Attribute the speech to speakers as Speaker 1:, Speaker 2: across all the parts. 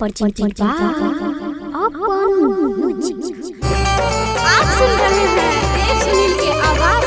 Speaker 1: परचिंग चिंपा अपन
Speaker 2: आप सुन रहे हैं के आवाज़।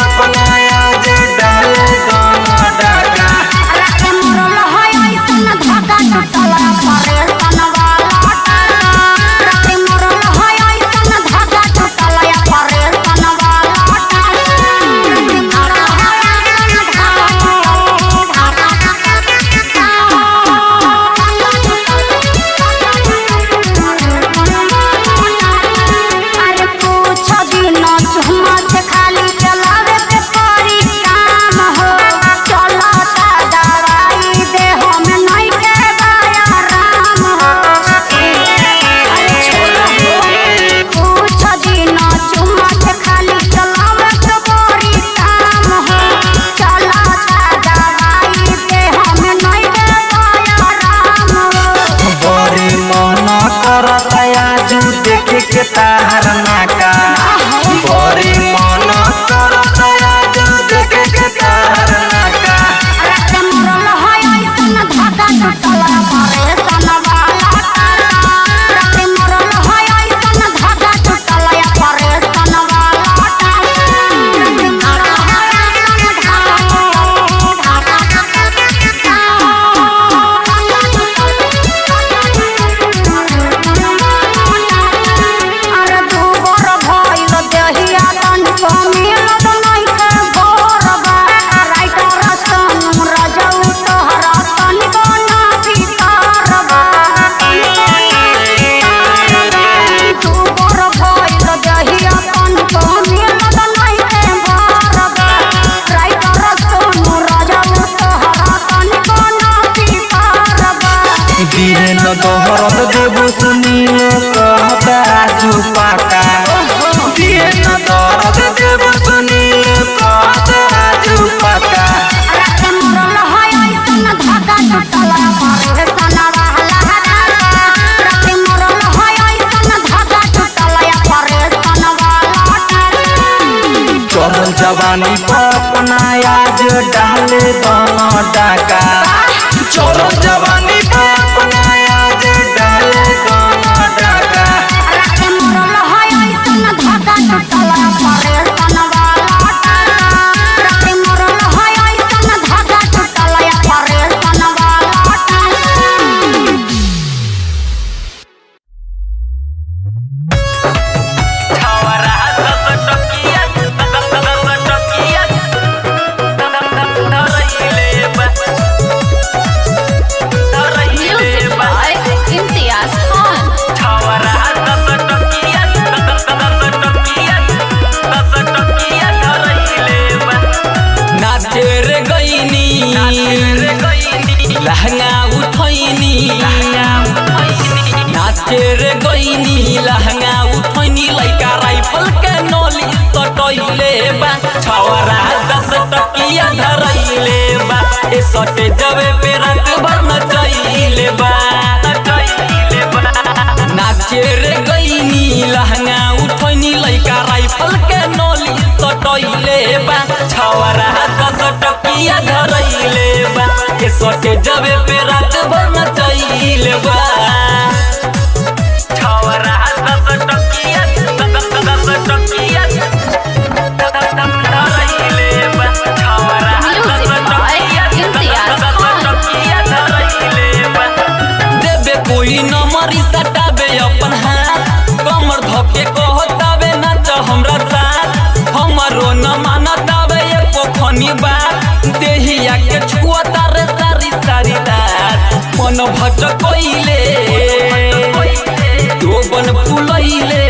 Speaker 3: तनी पपना आज
Speaker 2: डाल दोनों डाका
Speaker 4: चलो दुनिया धरैले बा। के सोटे जबे पे रात भर नचैले बा। भटकोइले जोबन फुलैले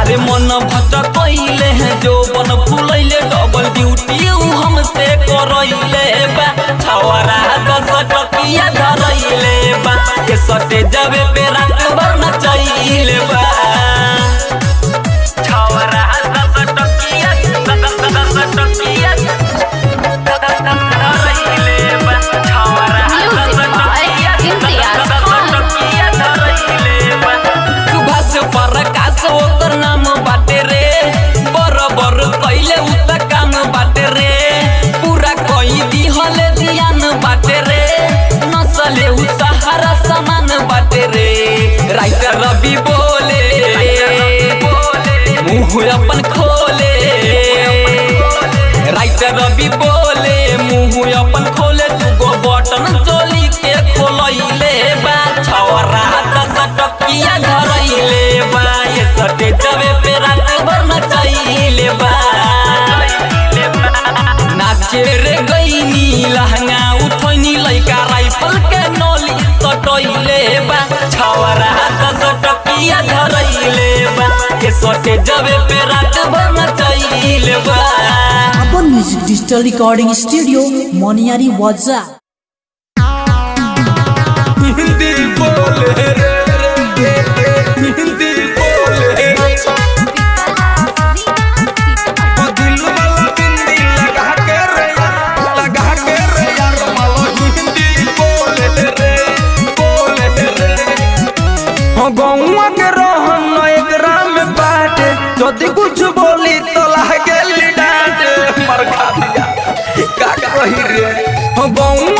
Speaker 4: अरे मन भटकोइले जोबन फुलैले डबल ड्यूटी हमसे करैले बा। छवरा दस टकिया धरैले बा। के सटे जावे पे रात भर नचैले बा। मुँह अपन खोले। राइटर रवि बोले अपन खोले बटन चोली के खोलैले बा टकिया धरैले बा। ये सटे जबे पे रात भर बा। नाचे रे गईनी लहंगा उठैनी लइका राइफल के नोली सटैले बा। जबे पे रात भर
Speaker 5: अपन music digital recording studio Moniyari वाजा
Speaker 2: बोले रे रही रे बउआ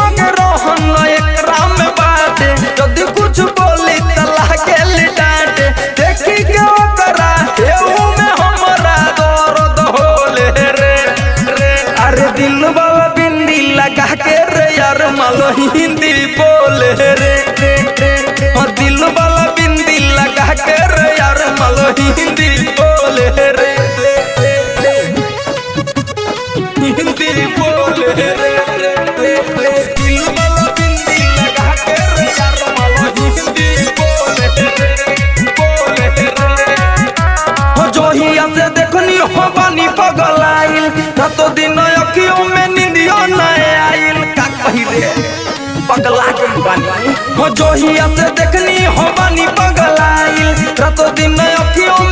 Speaker 2: चोहिया से देखनी हो बानी पगलाइल रातों दिन में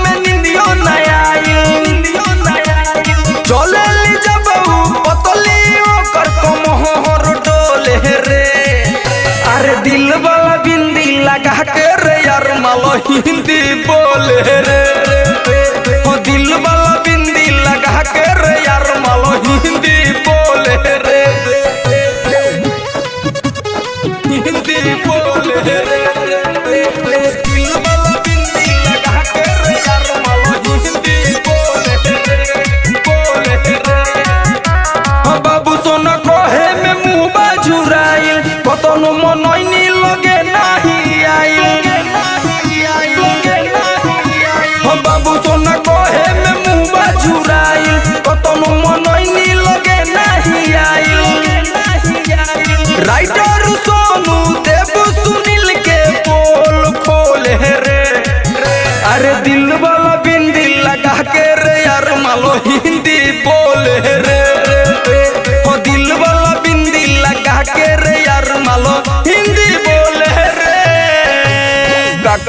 Speaker 2: में चले ली जब पतली हो रे। अरे दिल वाला बिंदी लगा के रे यार, मालो हिंदी बोले रे।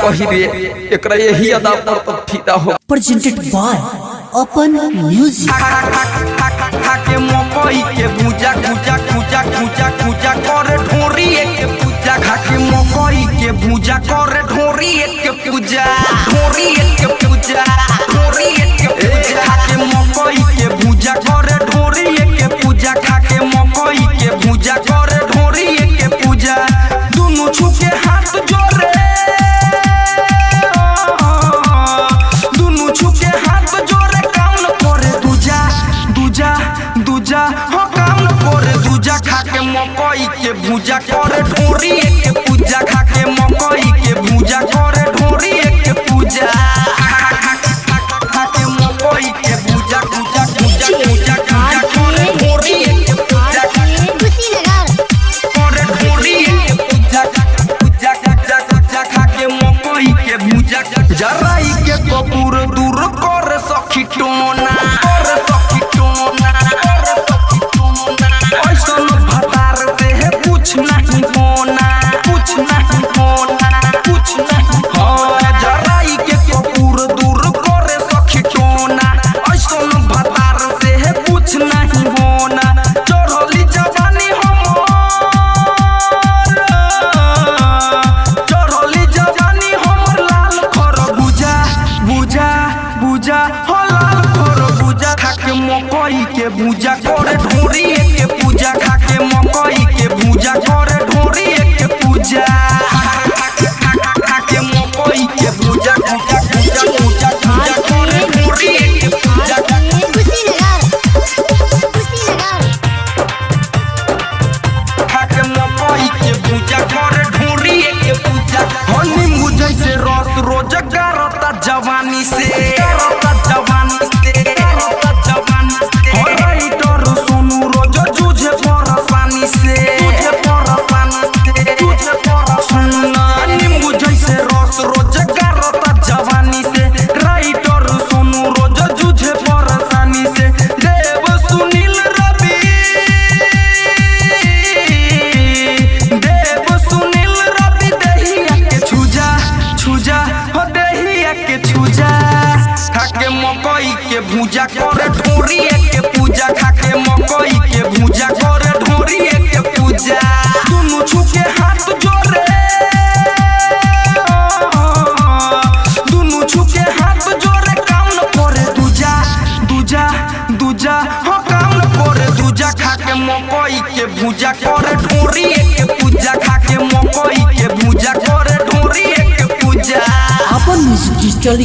Speaker 2: पहिरे एकरा यही अदा पर तो हो
Speaker 5: प्रेजेंटेड बाय
Speaker 2: अपन म्यूज़िक के मोपई के पूजा पूजा पूजा पूजा पूजा करे ढोरी के पूजा खा मोपई के पूजा करे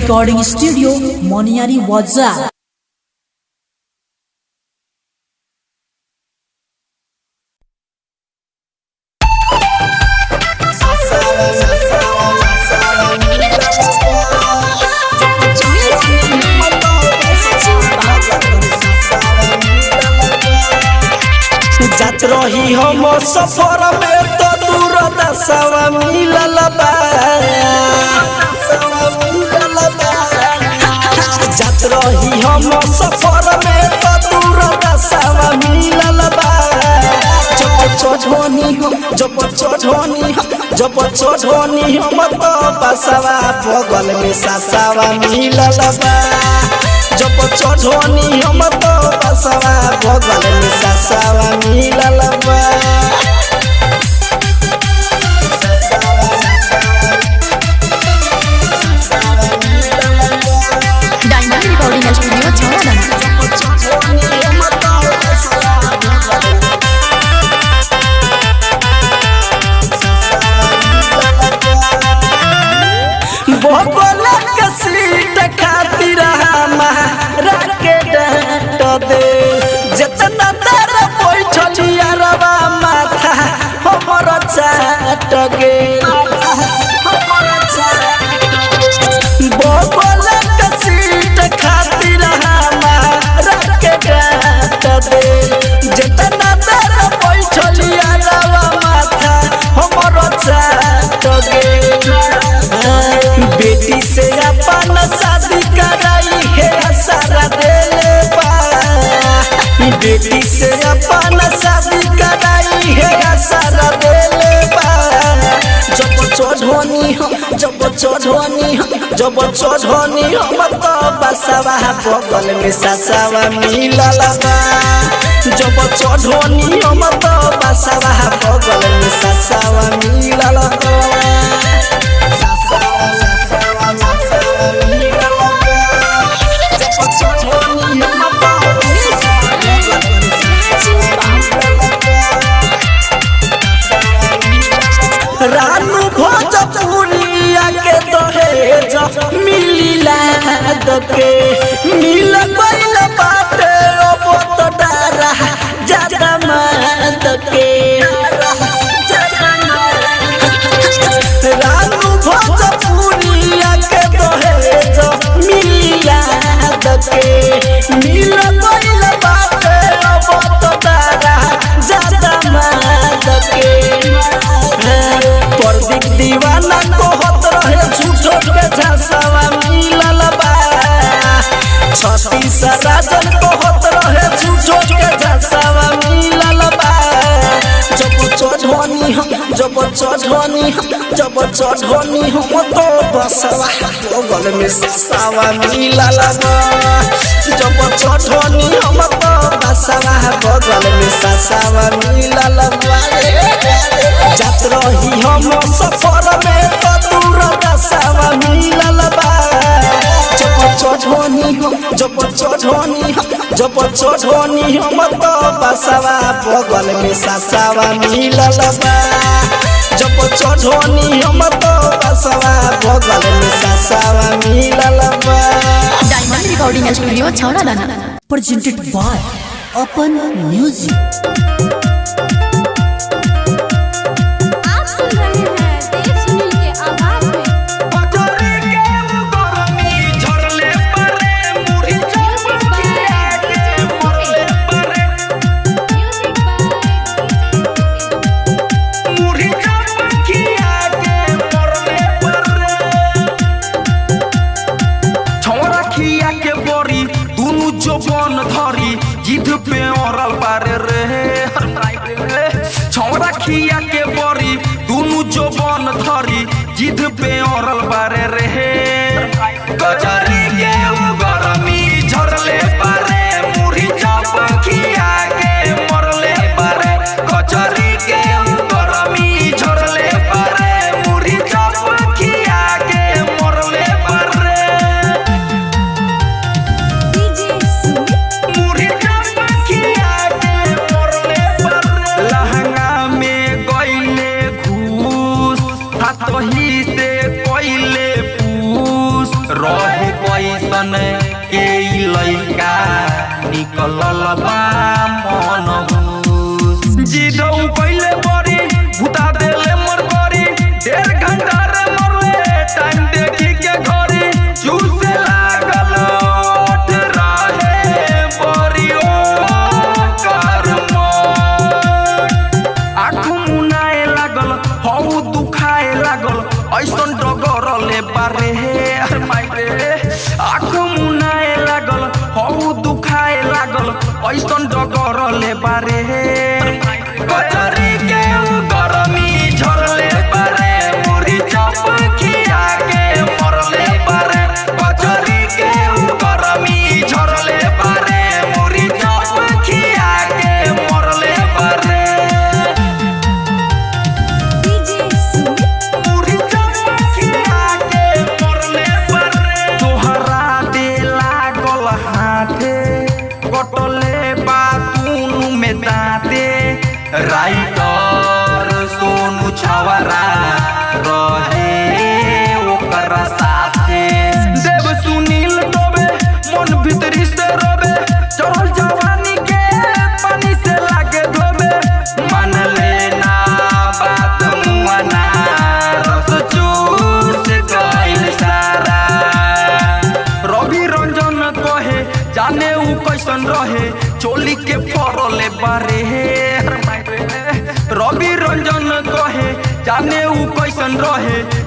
Speaker 5: रिकॉर्डिंग स्टूडियो मोनियारी
Speaker 6: वाजा रही हम सफ़र में तो दूर दशवा मिलल बा। हम सफ़र में तो तोरा दसवा मिलल बा। जब छोझोनी हो, जब छोझोनी हो, जब छोझोनी हम तो बसवा बगल में ससवा मिलल बा। जब छोझोनी हम तो बसवा बगल में ससवा मिलल बा। बेटी से अपन शादी कराई है सारा जब चढ़नी हम जब चढ़नी जब चढ़नी तो बसवा बगल में ससावा मिलल बा जब चढ़नी हम तो बसवा बगल में ससावा मिलल बा चढ़नी जब चढ़नी हम तो बसवा बगल में ससावा मिला लगा जब चढ़नी हम तो बसवा बगल में ससावा मिला लगा जात रही हम सफ़र में तो दूर दसावा
Speaker 7: डायमंड रिकॉर्डिंग स्टूडियो छौड़ा दाना
Speaker 8: presented by Open Music.
Speaker 2: जवान धरी, जिद पे औरल पारे रे छोरा खिया के बरी, दुनु जोबन धरी, जिद पे औरल पारे रे। कजरी के गरमी, झरले पारे मुरी चाप के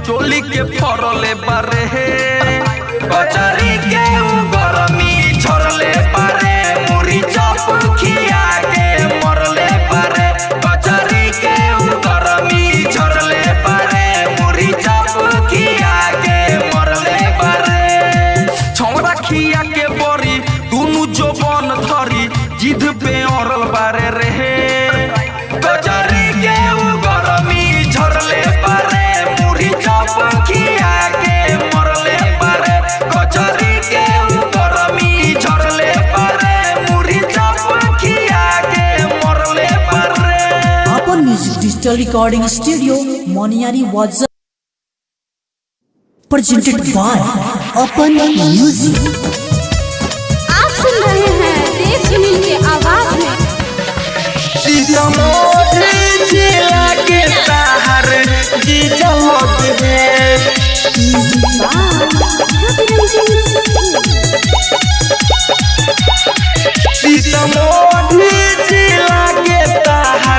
Speaker 2: चोली के फरले बारे बचारी के गरमी झरले।
Speaker 5: डिजिटल रिकॉर्डिंग स्टूडियो मोनियारी वाजा presented by अपन म्यूज़िक
Speaker 9: आप सुन रहे हैं सुनील के आवाज़ में।
Speaker 2: जिला के जी है। सीतामढ़ी जिला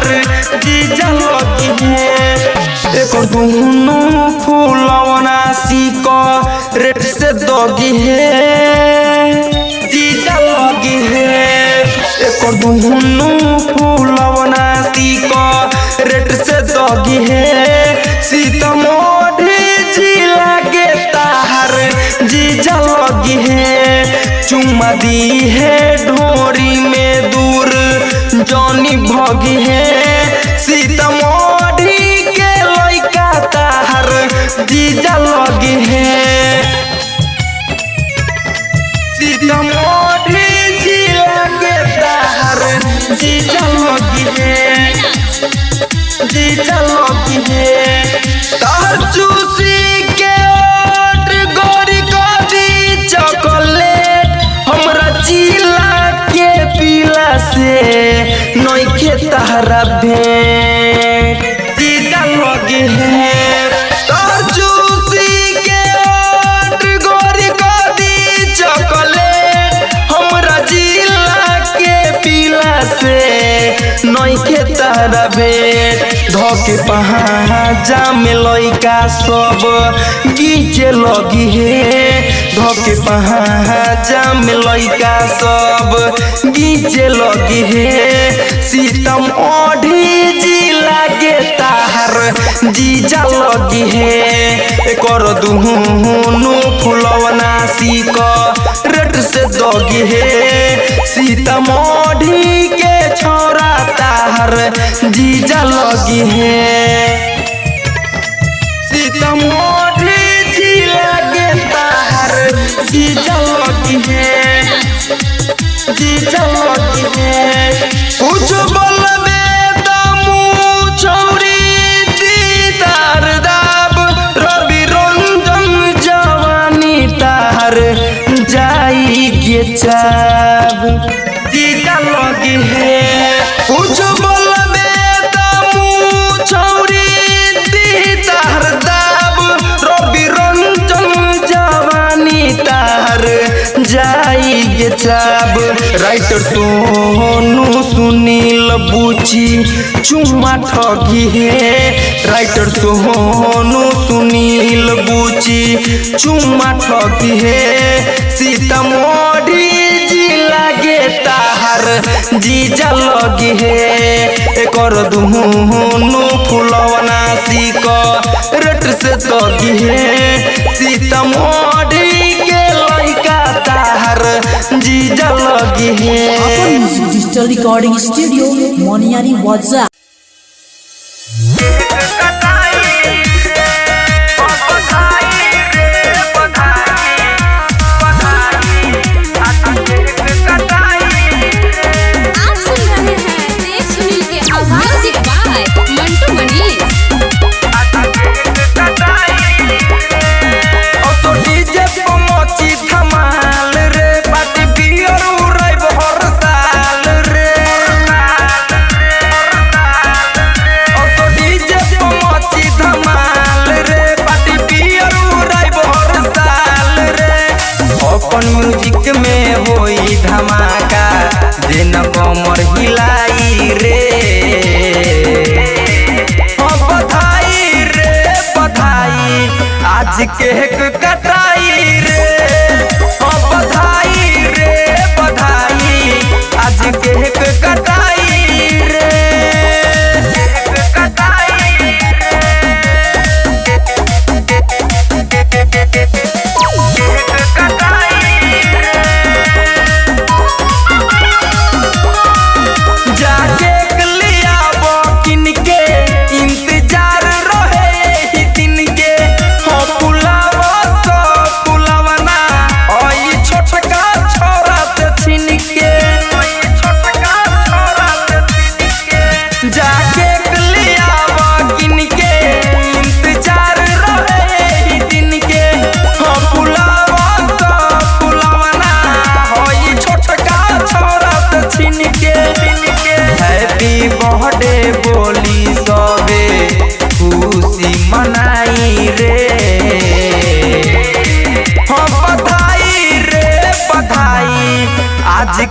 Speaker 2: ताहर जी जलग है एक दुनु फूलवना सीक रेट से दगी है जी जलगी है एक दुनु फूलवना सीक रेट से दगी है सीतामढ़ी जिला के ताहर जी जलगी है चुमा दी है ढोरी नइखे धके पहाजा में लइका सब। गीचे लगी हे धके पहाजा में लैका सब। गीचे लगी हे, सीतम ओढ़ी जिला के ताहर जीजा लगी हे। कर दुहुनु फुलवना सीक रेट से दगी हे। सीतामढ़ी के छोरा ताहर जीजा लगी है। जीजा लगी है। है। कुछ गे चाब। राइटर सोनू सुनील बुची चुम्मा ठगी है। राइटर सोनू सुनील बुची चुम्मा ठगी है। सीतामढ़ी जिला गे ताहर, जीजा लगी है। कर दुहुनु फुलवना सीक रेट से तगी है। सीतामढ़ी के जीजा लगी है।
Speaker 5: अपन डिजिटल रिकॉर्डिंग स्टूडियो मोनियारी वाजा
Speaker 2: त कमर हिलाई रे। बधाई रे बधाई। आज के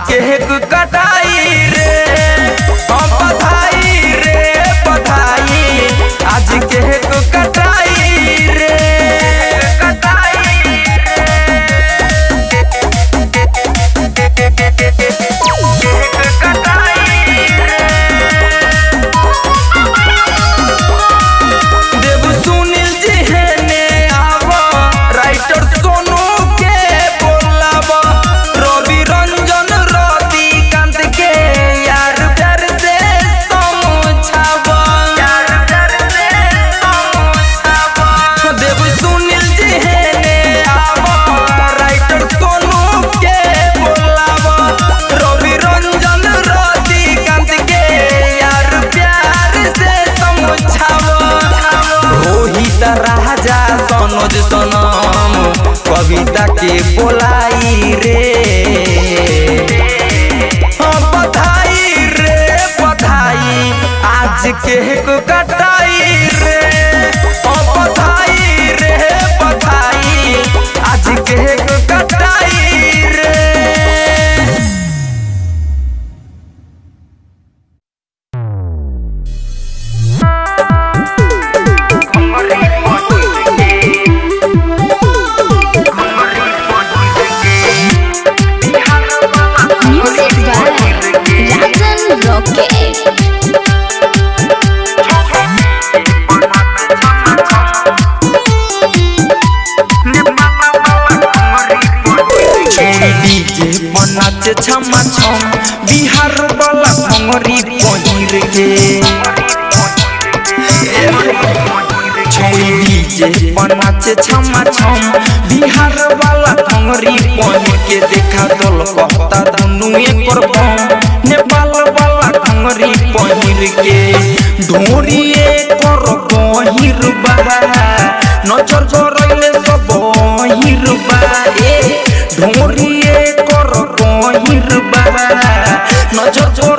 Speaker 2: आज बनाचे छमा छम। बिहार वाला भंगरी पहिर के देखा दल कहता दुनु एकर बम नेपाल वाला भंगरी पहिर के ढोरी एकर पहिर बा। नज़र गरैले सब पहिर बा। ए, ढोरिए कर पहिर बा। नज़र गरैले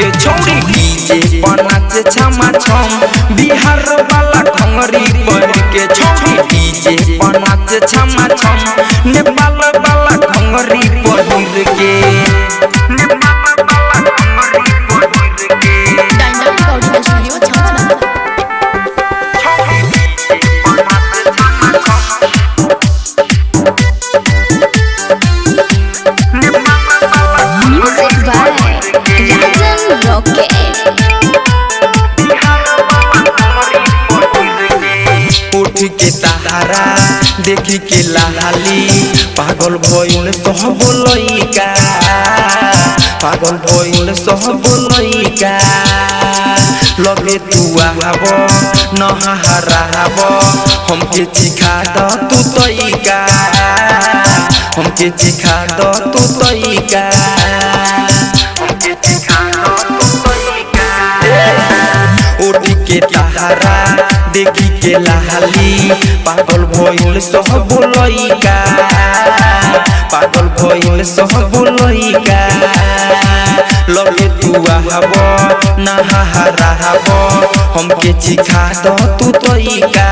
Speaker 2: के छौरी डीजे बनाचे छमा छम। बिहार वाला घंगरी पहिर के छौरी डीजे बनाचे छमा छम। नेपाल देखी के लाली पागल भइल सब लइका। पागल भइल सब लइका। लगे तू आब नहाराब हमके चिखा द तू तइका। हमके चिखा द तू तइका। देखी के लाली। पागल भइल सब लइका पागल भइल सब लइका लगे तू आब नहाराब हमके चिखा द तू तइका।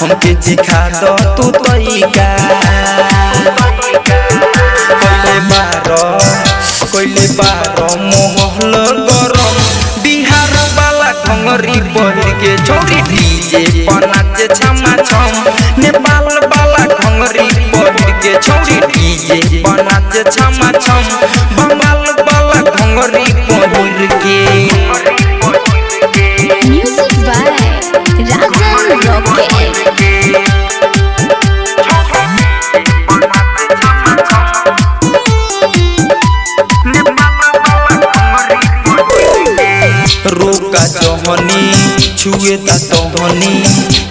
Speaker 2: हमके चिखा द तू तइका। कइले बार कइले बार मोहल गरम। बिहार वाला पहिर के छोरी डीजे नाचे छमा छम नेपाल वाला घंगरी पहिर के छोरी डीजे नाचे छमा छम छुए तहनी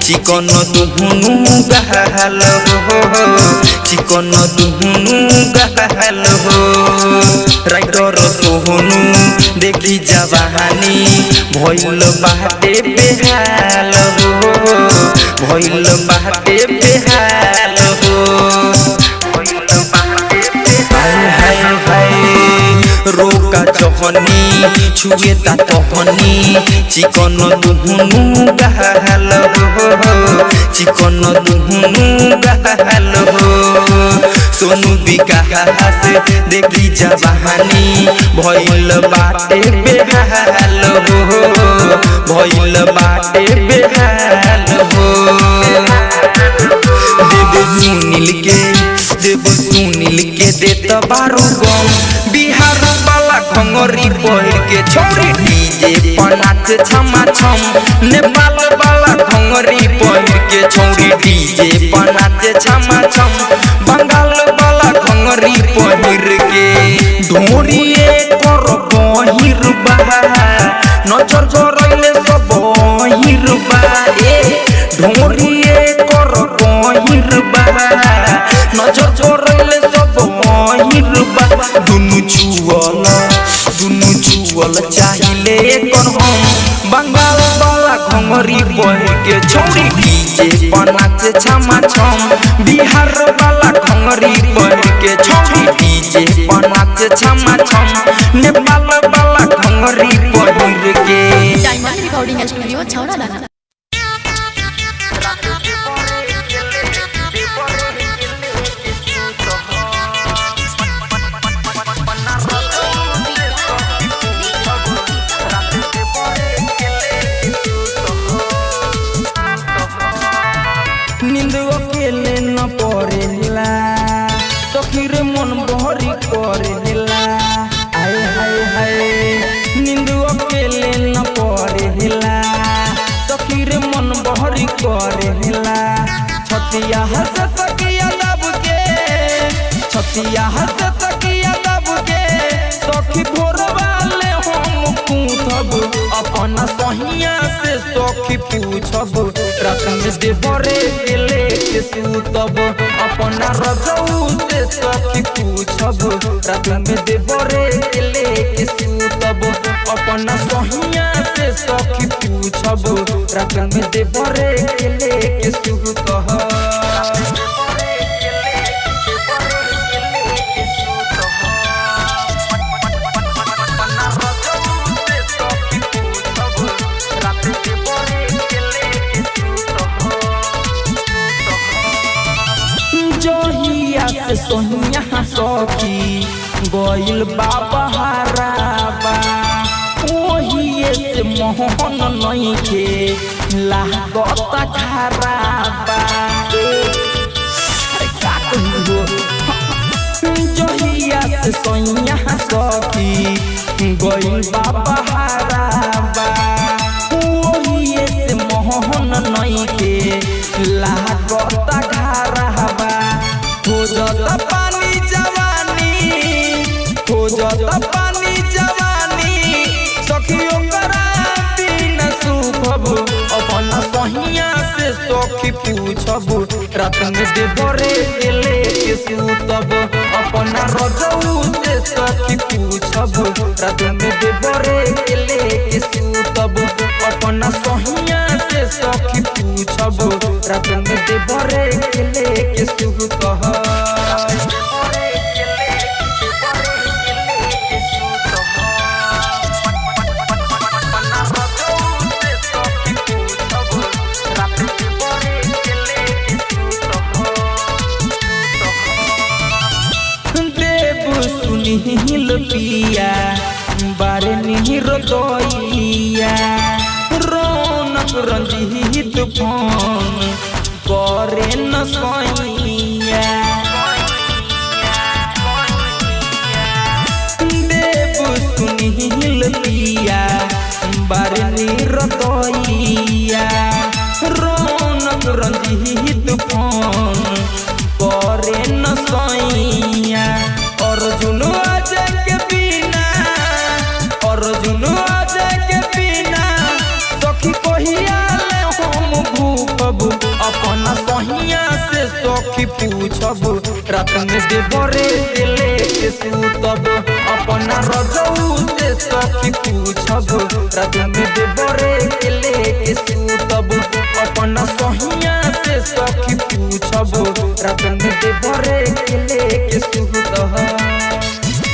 Speaker 2: चिकन दुहुनु गहल हो। चिकन दुहुनु गहल हो। राइटर सोहनु देखी जवानी भइल बाटे बेहाल हो। भइल बाटे बेहाल हो। भइल बाटे हाय हाय, रोका चहनी। छुए ता तहनी चिकन दुहुनु गहल हो चिकन दुहुनु गहल हो सोनू विकास देखी जवानी भइल बाटे बेहाल हो भइल बाटे बेहाल हो देव सुनील के देव सुनील के देत खंगरी पहिर के छोरी डीजे पर नाच छमा छम नेपाल वाला खंगरी पहिर के छोरी डीजे पर नाच छमा छम बंगाल वाला खंगरी पहिर के। ढोरिए कर पहिर बा नज़र करैले सब पहिर बा ए ढोरिए कर पहिर बा नज़र दुनु छुअल दुनु छुअल चाहिले कर हम बंगाल वाला घंगरी पहिर के छौरी डीजे पर छमा छम। बिहार वाला घंगरी पहिर के छौरी डीजे पर छमा छम। नेपाल वाला घंगरी पहिर के
Speaker 7: डायमंड रिकॉर्डिंग स्टूडियो छौड़ा
Speaker 2: छतिया हंस तकिया दब के, सखी भोर वाले हम पूछब। अपन सहिया से सखी पूछब। रात में देवरे के लेके सूतब। अपना रजऊ से सखी पूछब। रात में देवरे के लेके सूतब। अपना सहिया से सखी पूछब। रात में देवरे के लेके सूतब। सोनिया सखी गइल बाबा हराबा। ओहिए से मोहन नइखे लागत खराबा का कहियो? जहिया से सोनिया सखी गोइल बाबा हराबा। सखी पूछब रात में देवरे के सुतब। अपना रजऊ से सखी पूछब रात में देवरे के सुतब। अपना सहिया से सखी पूछब रात में देवरे के लेके सूतब। पूछब रात में देवरे दिले के सूतब अपना रजऊ से सखी पूछब रात में देवरे दिले के सूतब अपना सहिया से सखी पूछब रात में देवरे दिले के सूतब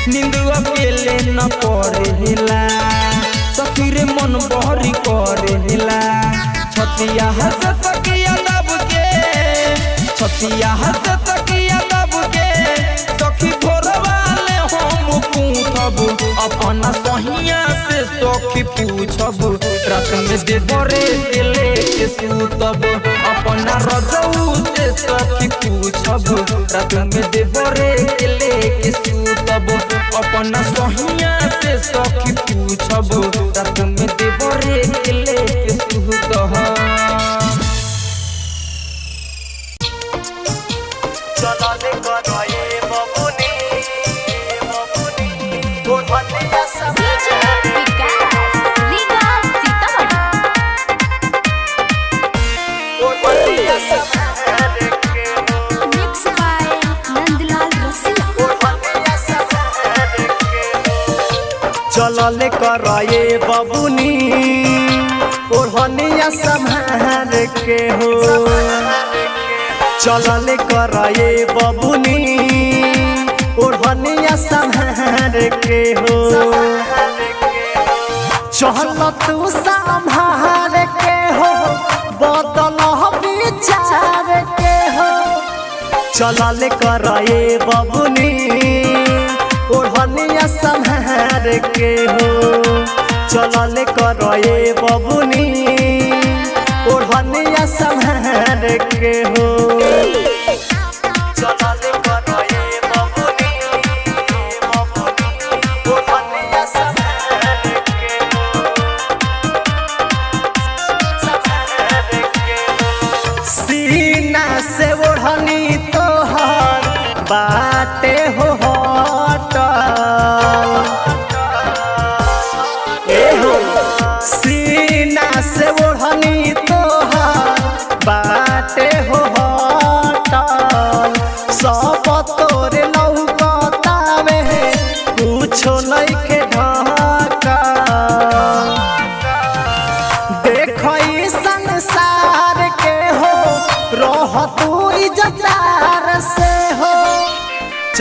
Speaker 2: नींद अकेले न पड़ेला, सखीरे मन बहरी करेला। छतिया हंस तकिया दब के छतिया हंस तकिया दब के, सखी भोरवाले हम पूछब। अपना सहिया से सखी पूछब रात में दे बरे दिले के सूतब। अपना रजऊ से सखी पूछब रात में दे बरे दिले के सूतब। अपना सहिया से सखी पूछब रात में दे बरे दिले के सूतब।
Speaker 10: चलने करए बबुनी ओढ़निया संहार के हो। चलने करए बबुनी। ओढ़निया संहार के हो। चल तू के हो, बदल विचार के हो। चलल करए बबुनी ओढ़निया संहार के हो। चलल करए बबुनी। ओढ़निया संहार के हो।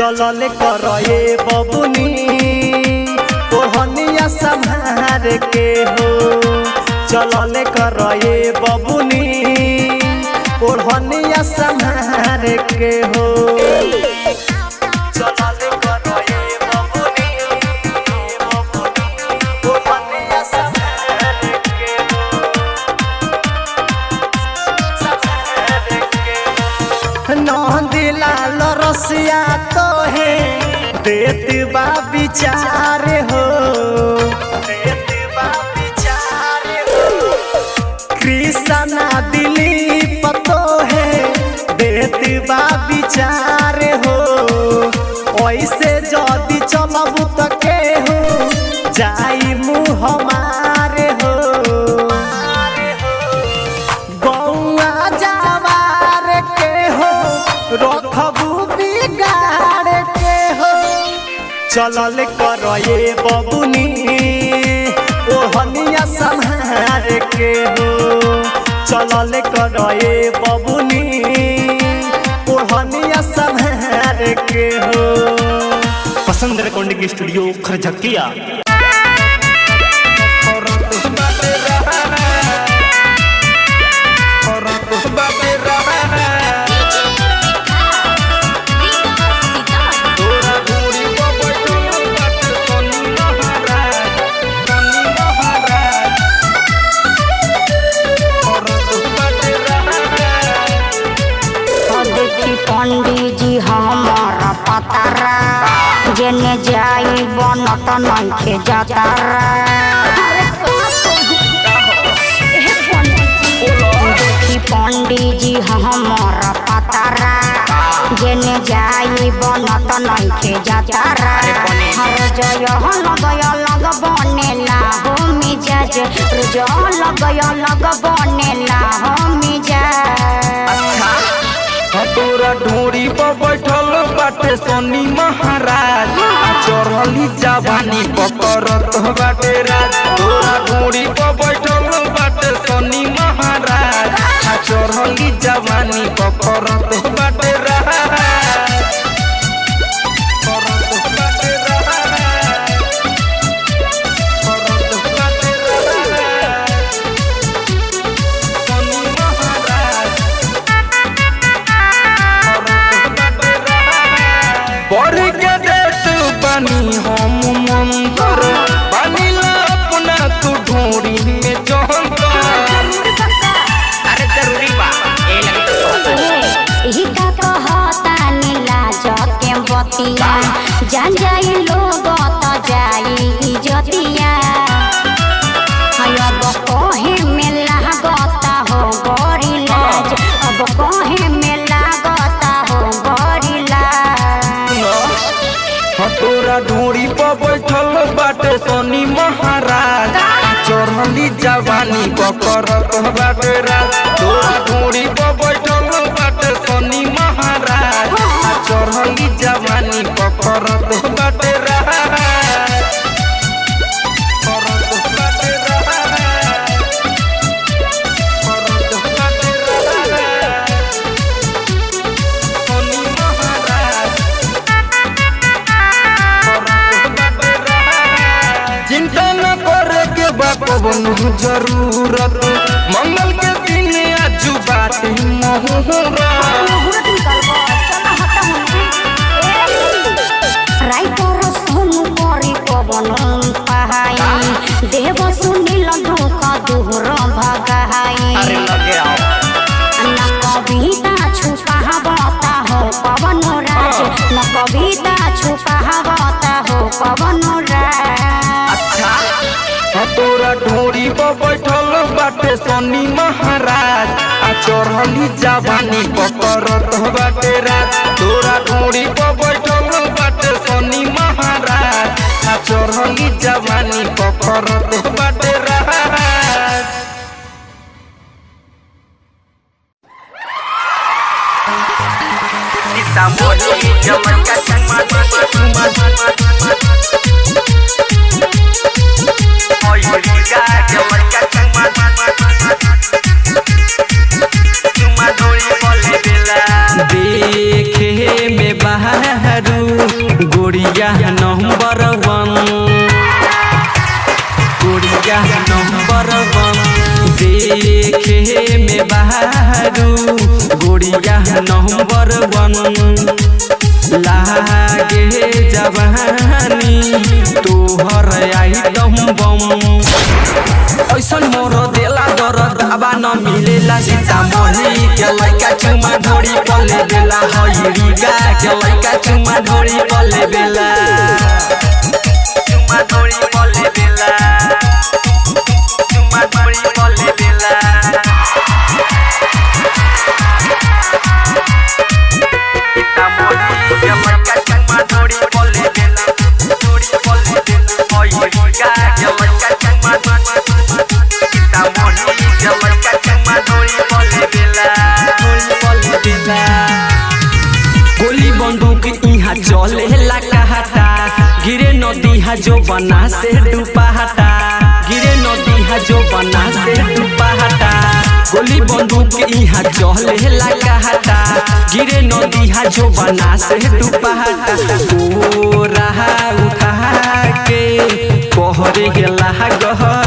Speaker 10: चलल कर बबुनी। ओढ़निया संहार के हो चलल कर बबुनी। ओढ़निया संहार के हो विचार हो। कृष्णा दिली पतो है देत बा विचार। चलल करए बबुनी। ओढ़निया संहार के हो चलल करए बबुनी। ओढ़निया संहार के हो
Speaker 8: पसंद रिकॉर्डिंग स्टूडियो खरझकिया।
Speaker 9: जेने जाई बनत नइखे देखी पंडित जी हमारा पतारा। जेने जाई बनत नइखे जातारा। हर जय लगय लग बनेला हो मिजाज। रोज लगय लग बनेला हो मिजाज।
Speaker 2: तोरा ढोरी पर बैठल बाटे सोनी महाराज। चढ़ली जवानी पकड़त बाटे राज। तोरा ढोरी पर बैठल बाटे सोनी महाराज। चढ़ली जवानी पकड़त बाटे राज। बनी हम मंदर बनिला अपना तू ढोरी में अरे ज़रूरी बा ए लगी तो
Speaker 9: एही का कहता नीला जके बतिया। जान जाई लोग तो जाई
Speaker 2: बैठल बाटे सोनी महाराज। चढ़ली जवानी पकड़त बाटे राज। तोरा ढोरी पर ज़रूरत मंगल के दिन आजू मुहूर्त।
Speaker 9: देव सुनील धोख दुहर भगाई
Speaker 2: लगे आओ ढोरी बैठल बाटे सोनी महाराज? आ चढ़ली जवानी पकड़त बाटे राज। तोरा ढोरी पर बैठल बाटे सोनी महाराज? आ चढ़ली जवानी पकड़त बाटे राज।
Speaker 4: देखे में बहरू नंबर वन। देखे में बहरू गोरिया नंबर वन। लागे जवानी तोहर ऐसन मोर देला दरद आबा न मिलेला सीतामढ़ी के लइका चुमा ढोरी पले बेला हईरी गा के लइका चुमा ढोरी पले बेला चुमा ढोरी पले बेला हा जो बना से डूबाता गिरे नदी हा जो बना से डूबाता गोली बंदूक यहाँ चले ला कहता गिरे नदी हा जो बना से डूबाता ओ रहा उठा के, पहरे गेला गहरम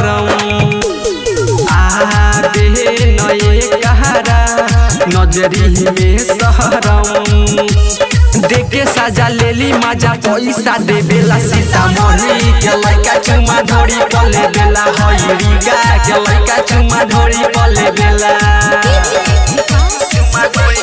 Speaker 4: कहरा नजरी में सहरम देखे साजा लेली, मज़ा पैसा दे बेला सीतामढ़ी। के लड़का चुमा धोड़ी पले बेला हईरी गा के लड़का चुमा धोड़ी पले बेला चुमा ढोरी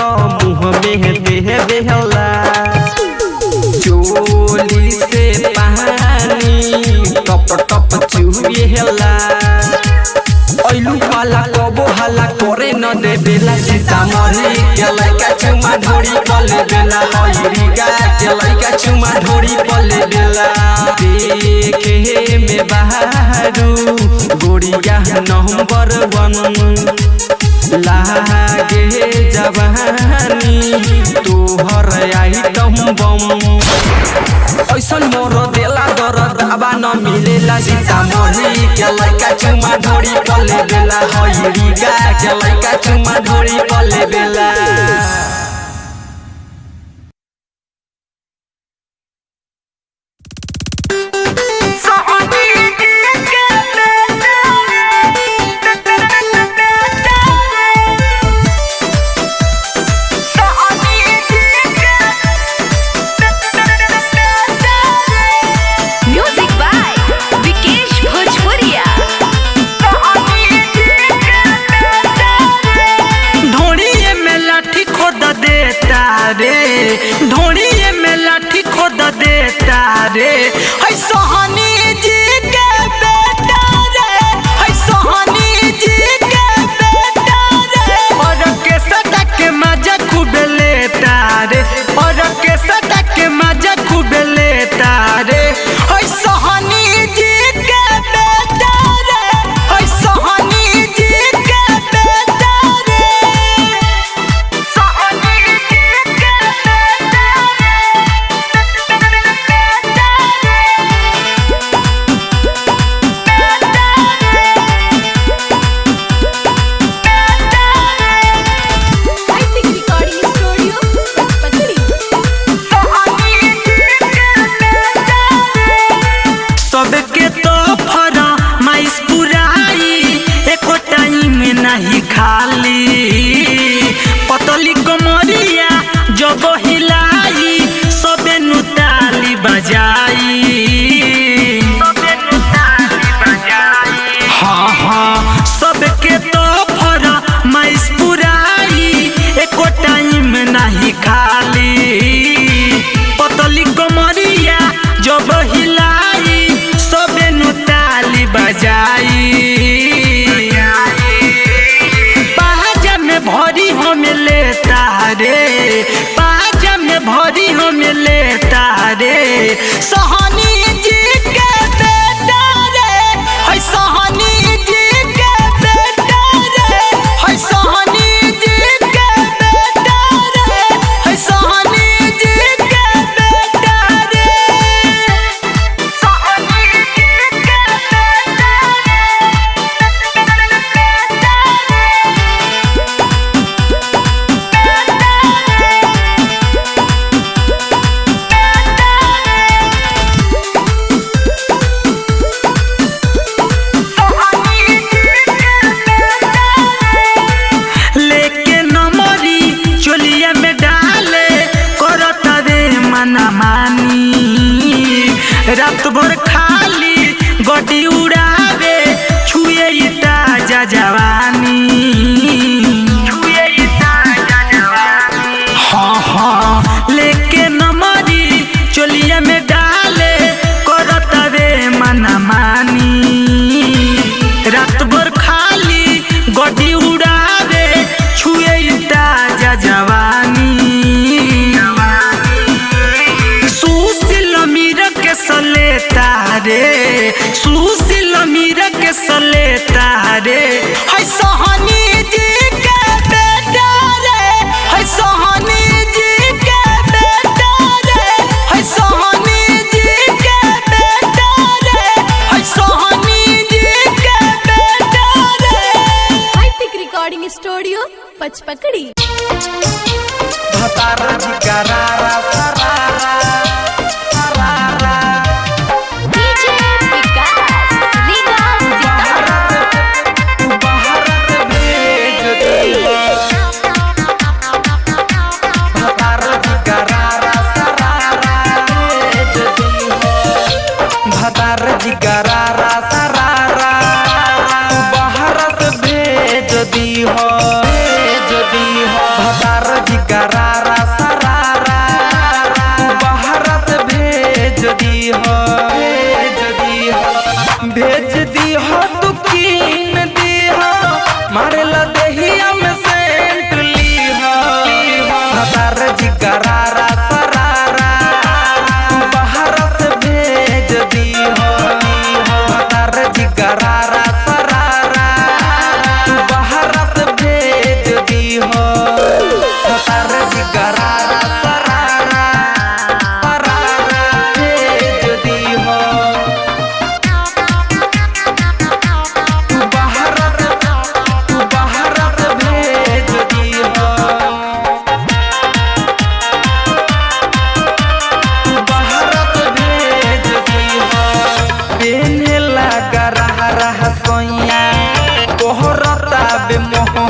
Speaker 4: बेला सीतामढ़ी के लड़का चुमा ढोरी पले बेला हरिगा के लड़का चुमा ढोरी पले बेला देखे में बहारू गोड़िया नवंबर वन। लागे जवानी तोहर आई तुम बम। ऐसन मोर देला दरद आबा न मिले बेला सीतामढ़ी के लड़का चुमा ढोरी पले बेला? हई रीगा के लड़का चुमा ढोरी पले बेला? रे
Speaker 8: ऐसा पकड़ी।
Speaker 2: भतारा जी का बे मोह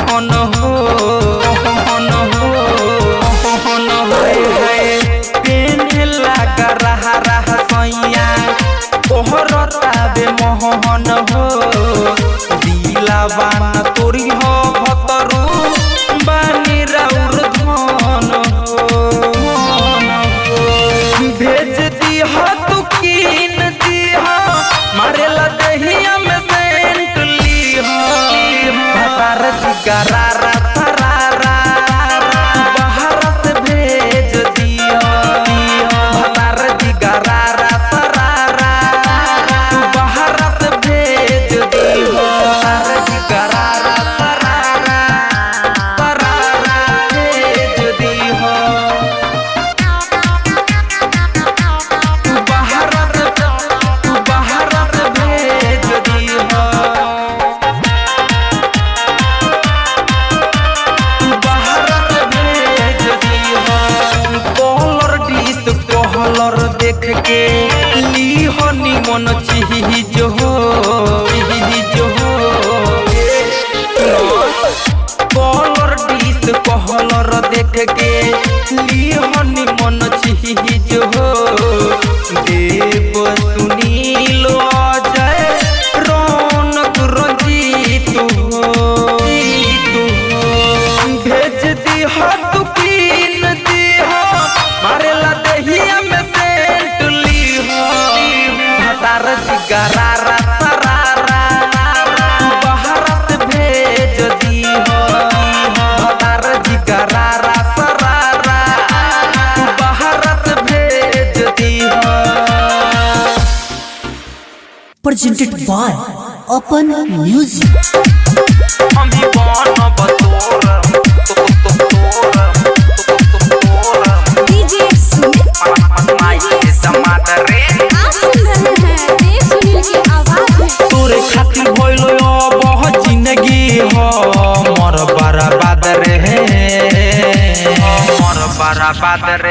Speaker 5: presented by Open Music.
Speaker 8: बात दीवाना रहे हैं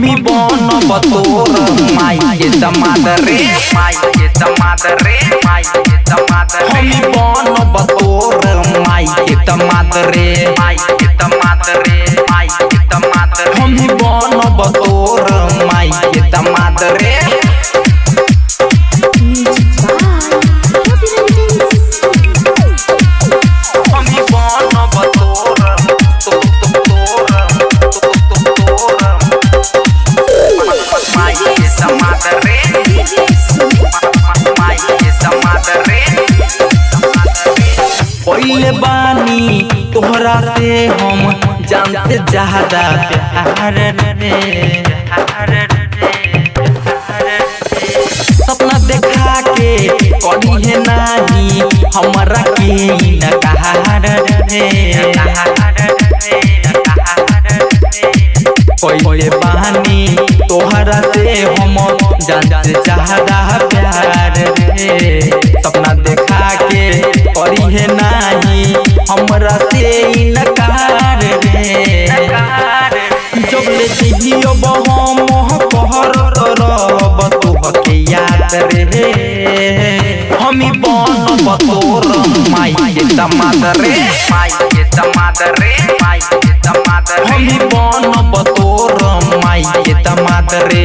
Speaker 2: कभी बन बतोर माई के दमाद रे माई के दमाद रे माई के दमाद रे हम बन बतोर माई के दमाद रे माई से ज़्यादा प्यार रे सपना देखा के कभी है नहीं हमारा के न कहा रे कोई बहानी तोहरा से हम जान से चाहदा प्यार रे। सपना देखा के करी है नहीं हमरा से न जी अब याद रे। हमी बनब तोर माई के दमाद रे। माई के दमाद रे, माई के दमाद रे। हमी बनब बतोर माई के दमाद रे।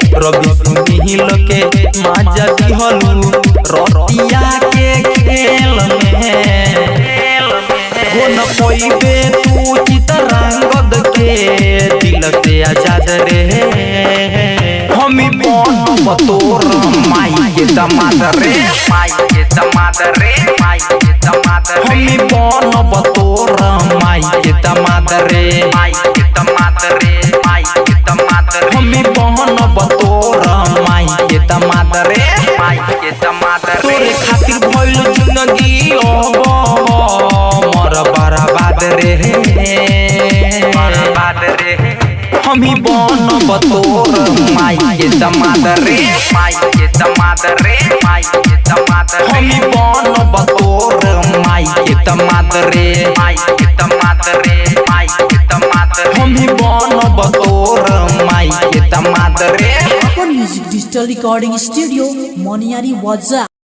Speaker 2: रवि सुनील के माजा रतिया के खेल में। तू के दिल से आज़ाद रे हमी माई के दमाद रे,
Speaker 4: माई के दमाद रे।
Speaker 2: हमी बन बतोर। माई के दमाद रे
Speaker 4: माई के दमाद रे माई के दमाद रे
Speaker 2: हमी बन बतोर। माई के दमाद रे
Speaker 4: माई के दमाद रे माई के दमाद रे
Speaker 2: हमी बन बतोर। माई के दमाद रे
Speaker 5: अपन music digital recording studio Moniyari वाजा